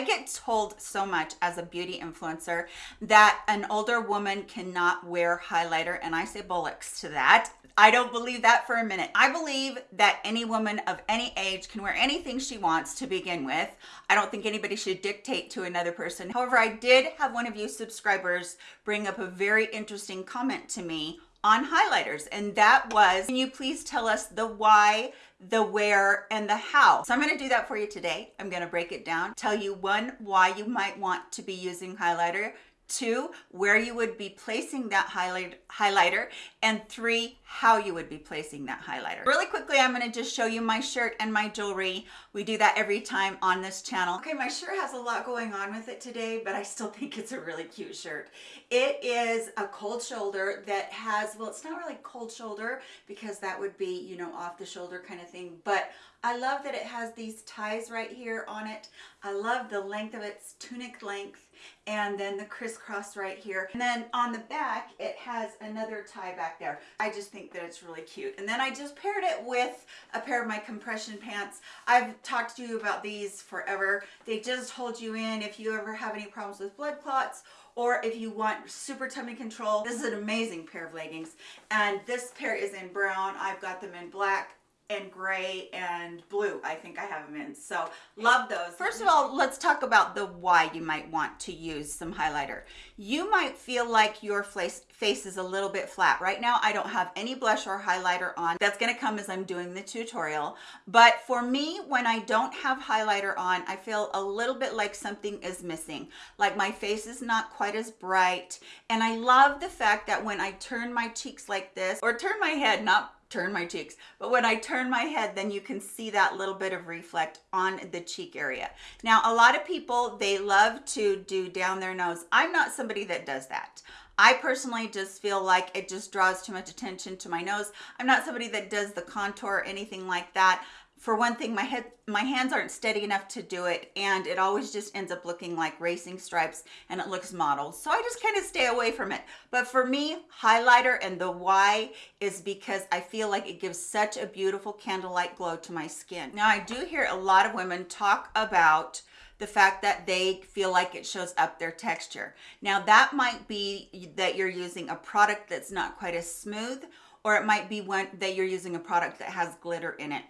I get told so much as a beauty influencer that an older woman cannot wear highlighter and I say bullocks to that. I don't believe that for a minute. I believe that any woman of any age can wear anything she wants to begin with. I don't think anybody should dictate to another person. However, I did have one of you subscribers bring up a very interesting comment to me on highlighters. And that was can you please tell us the why the where and the how? So i'm going to do that for you today. I'm going to break it down tell you one why you might want to be using highlighter two where you would be placing that highlight highlighter and three how you would be placing that highlighter. Really quickly i'm going to just show you my shirt and my jewelry. We do that every time on this channel. Okay my shirt has a lot going on with it today but i still think it's a really cute shirt. It is a cold shoulder that has well it's not really cold shoulder because that would be you know off the shoulder kind of thing but I love that it has these ties right here on it. I love the length of its tunic length and then the crisscross right here. And then on the back, it has another tie back there. I just think that it's really cute. And then I just paired it with a pair of my compression pants. I've talked to you about these forever. They just hold you in if you ever have any problems with blood clots or if you want super tummy control. This is an amazing pair of leggings. And this pair is in brown. I've got them in black and gray and blue I think I have them in. So love those. First of all let's talk about the why you might want to use some highlighter. You might feel like your face face is a little bit flat. Right now I don't have any blush or highlighter on. That's going to come as I'm doing the tutorial. But for me when I don't have highlighter on I feel a little bit like something is missing. Like my face is not quite as bright. And I love the fact that when I turn my cheeks like this or turn my head not turn my cheeks. But when I turn my head then you can see that little bit of reflect on the cheek area. Now a lot of people they love to do down their nose. I'm not somebody that does that. I personally just feel like it just draws too much attention to my nose. I'm not somebody that does the contour or anything like that for one thing my head my hands aren't steady enough to do it and it always just ends up looking like racing stripes and it looks modeled so i just kind of stay away from it. But for me highlighter and the why is because i feel like it gives such a beautiful candlelight glow to my skin. Now i do hear a lot of women talk about the fact that they feel like it shows up their texture. Now that might be that you're using a product that's not quite as smooth or it might be one that you're using a product that has glitter in it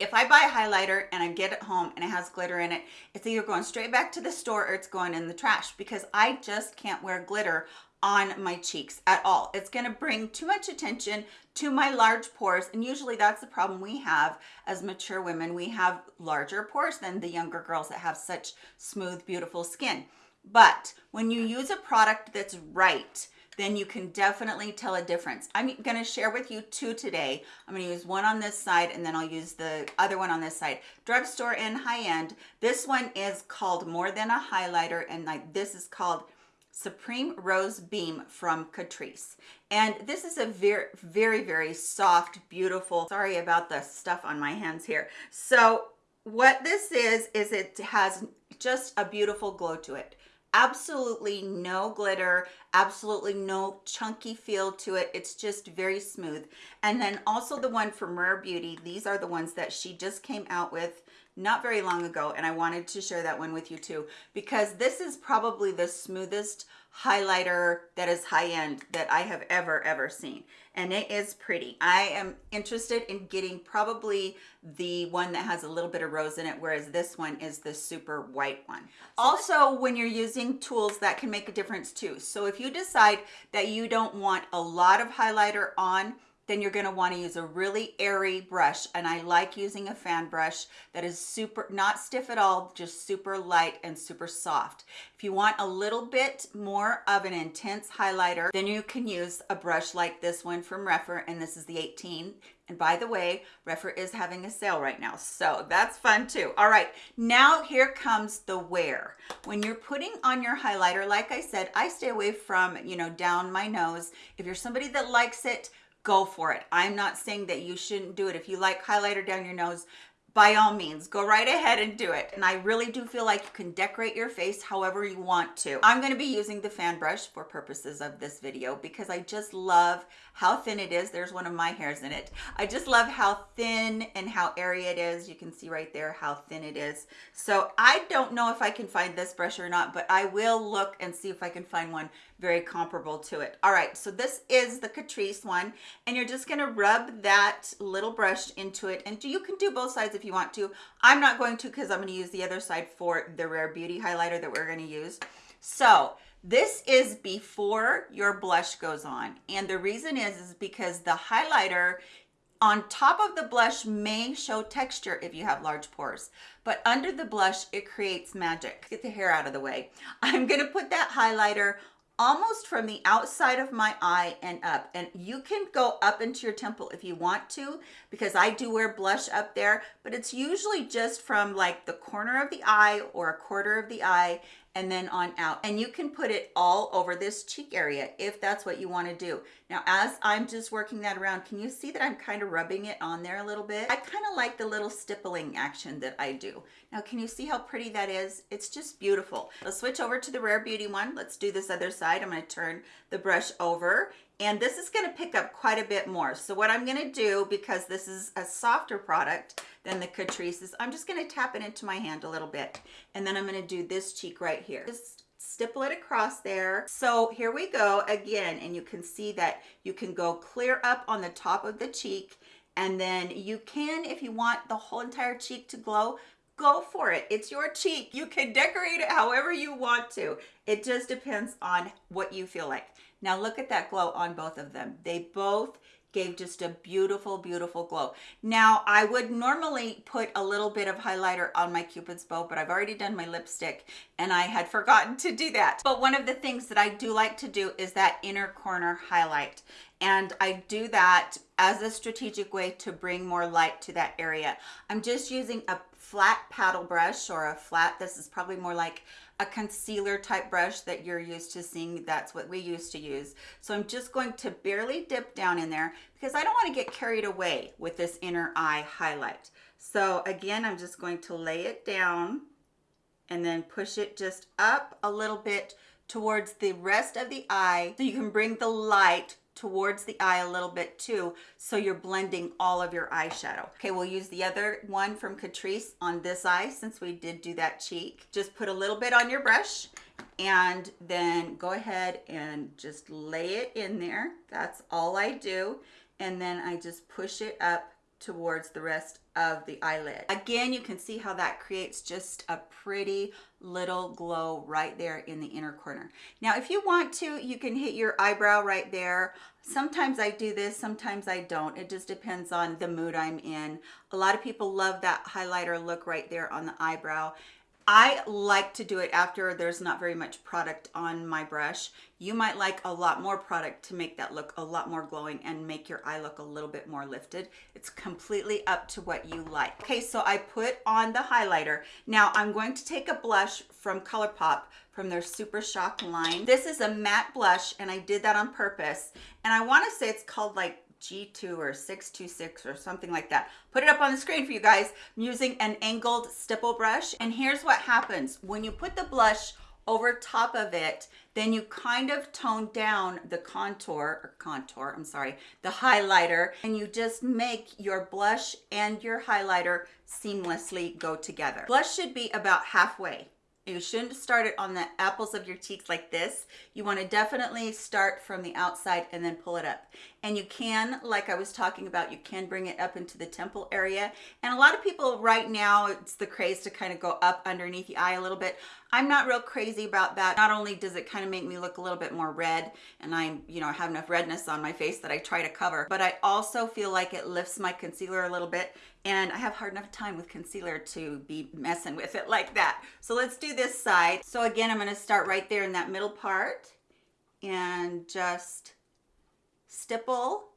if I buy a highlighter and I get it home and it has glitter in it, it's either going straight back to the store or it's going in the trash because I just can't wear glitter on my cheeks at all. It's gonna bring too much attention to my large pores and usually that's the problem we have as mature women. We have larger pores than the younger girls that have such smooth, beautiful skin. But when you use a product that's right, then you can definitely tell a difference. I'm going to share with you two today. I'm going to use one on this side and then I'll use the other one on this side. Drugstore and high-end. This one is called More Than a Highlighter and like this is called Supreme Rose Beam from Catrice. And this is a very, very, very soft, beautiful, sorry about the stuff on my hands here. So what this is, is it has just a beautiful glow to it absolutely no glitter absolutely no chunky feel to it. It's just very smooth. And then also the one from rare beauty these are the ones that she just came out with not very long ago and i wanted to share that one with you too because this is probably the smoothest highlighter that is high-end that I have ever ever seen. And it is pretty. I am interested in getting probably the one that has a little bit of rose in it whereas this one is the super white one. Also when you're using tools that can make a difference too. So if you decide that you don't want a lot of highlighter on then you're going to want to use a really airy brush and I like using a fan brush that is super not stiff at all just super light and super soft if you want a little bit more of an intense highlighter then you can use a brush like this one from Rephr and this is the 18 and by the way, Rephr is having a sale right now, so that's fun too. All right, now here comes the wear. When you're putting on your highlighter, like I said, I stay away from, you know, down my nose. If you're somebody that likes it, go for it. I'm not saying that you shouldn't do it. If you like highlighter down your nose, by all means, go right ahead and do it. And I really do feel like you can decorate your face however you want to. I'm gonna be using the fan brush for purposes of this video because I just love how thin it is. There's one of my hairs in it. I just love how thin and how airy it is. You can see right there how thin it is. So I don't know if I can find this brush or not, but I will look and see if I can find one very comparable to it. All right, so this is the Catrice one, and you're just gonna rub that little brush into it, and you can do both sides if you want to. I'm not going to because I'm gonna use the other side for the Rare Beauty highlighter that we're gonna use. So this is before your blush goes on, and the reason is, is because the highlighter on top of the blush may show texture if you have large pores, but under the blush, it creates magic. Get the hair out of the way. I'm gonna put that highlighter almost from the outside of my eye and up. And you can go up into your temple if you want to, because I do wear blush up there, but it's usually just from like the corner of the eye or a quarter of the eye and then on out. And you can put it all over this cheek area if that's what you wanna do. Now, as I'm just working that around, can you see that I'm kind of rubbing it on there a little bit? I kind of like the little stippling action that I do. Now, can you see how pretty that is? It's just beautiful. Let's switch over to the Rare Beauty one. Let's do this other side. I'm gonna turn the brush over and this is going to pick up quite a bit more. So what I'm going to do, because this is a softer product than the Catrice, is I'm just going to tap it into my hand a little bit. And then I'm going to do this cheek right here. Just stipple it across there. So here we go again, and you can see that you can go clear up on the top of the cheek. And then you can, if you want the whole entire cheek to glow, go for it. It's your cheek. You can decorate it however you want to. It just depends on what you feel like. Now look at that glow on both of them. They both gave just a beautiful, beautiful glow. Now, I would normally put a little bit of highlighter on my Cupid's bow, but I've already done my lipstick and I had forgotten to do that. But one of the things that I do like to do is that inner corner highlight. And I do that as a strategic way to bring more light to that area. I'm just using a flat paddle brush or a flat, this is probably more like a concealer type brush that you're used to seeing. That's what we used to use. So I'm just going to barely dip down in there because I don't want to get carried away with this inner eye highlight. So again, I'm just going to lay it down and then push it just up a little bit towards the rest of the eye so you can bring the light towards the eye a little bit too so you're blending all of your eyeshadow. Okay we'll use the other one from Catrice on this eye since we did do that cheek. Just put a little bit on your brush and then go ahead and just lay it in there. That's all I do. And then I just push it up towards the rest of the eyelid. Again, you can see how that creates just a pretty little glow right there in the inner corner. Now, if you want to, you can hit your eyebrow right there. Sometimes I do this, sometimes I don't. It just depends on the mood I'm in. A lot of people love that highlighter look right there on the eyebrow. I like to do it after there's not very much product on my brush. You might like a lot more product to make that look a lot more glowing and make your eye look a little bit more lifted. It's completely up to what you like. Okay, so I put on the highlighter. Now I'm going to take a blush from ColourPop from their Super Shock line. This is a matte blush and I did that on purpose. And I wanna say it's called like G2 or 626 or something like that. Put it up on the screen for you guys. I'm using an angled stipple brush. And here's what happens. When you put the blush over top of it, then you kind of tone down the contour, or contour, I'm sorry, the highlighter, and you just make your blush and your highlighter seamlessly go together. Blush should be about halfway you shouldn't start it on the apples of your cheeks like this. You want to definitely start from the outside and then pull it up. And you can, like I was talking about, you can bring it up into the temple area. And a lot of people right now, it's the craze to kind of go up underneath the eye a little bit. I'm not real crazy about that. Not only does it kind of make me look a little bit more red and I'm, you know, I have enough redness on my face that I try to cover, but I also feel like it lifts my concealer a little bit and I have hard enough time with concealer to be messing with it like that. So let's do this side. So again, I'm gonna start right there in that middle part and just stipple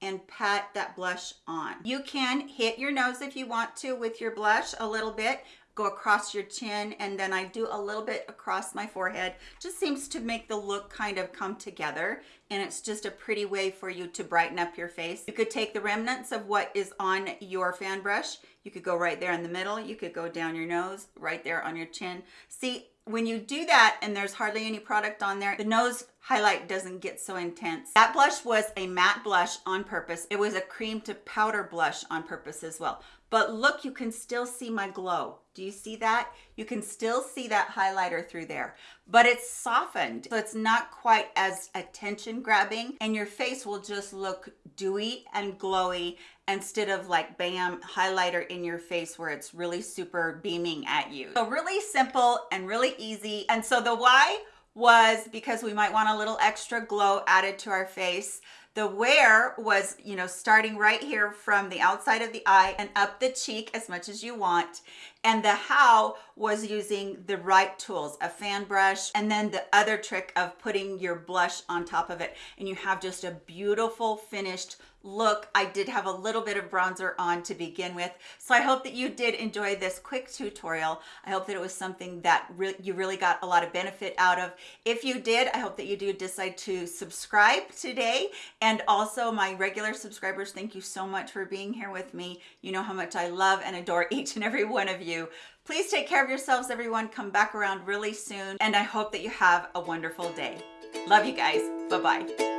and pat that blush on. You can hit your nose if you want to with your blush a little bit go across your chin and then I do a little bit across my forehead. Just seems to make the look kind of come together and it's just a pretty way for you to brighten up your face. You could take the remnants of what is on your fan brush. You could go right there in the middle. You could go down your nose, right there on your chin. See, when you do that and there's hardly any product on there, the nose highlight doesn't get so intense. That blush was a matte blush on purpose. It was a cream to powder blush on purpose as well. But look, you can still see my glow. Do you see that? You can still see that highlighter through there, but it's softened. So it's not quite as attention grabbing and your face will just look dewy and glowy instead of like bam highlighter in your face where it's really super beaming at you. So really simple and really easy. And so the why was because we might want a little extra glow added to our face. The where was, you know, starting right here from the outside of the eye and up the cheek as much as you want. And the how was using the right tools, a fan brush, and then the other trick of putting your blush on top of it. And you have just a beautiful finished look. I did have a little bit of bronzer on to begin with. So I hope that you did enjoy this quick tutorial. I hope that it was something that re you really got a lot of benefit out of. If you did, I hope that you do decide to subscribe today. And also my regular subscribers, thank you so much for being here with me. You know how much I love and adore each and every one of you. Please take care of yourselves, everyone. Come back around really soon. And I hope that you have a wonderful day. Love you guys. Bye-bye.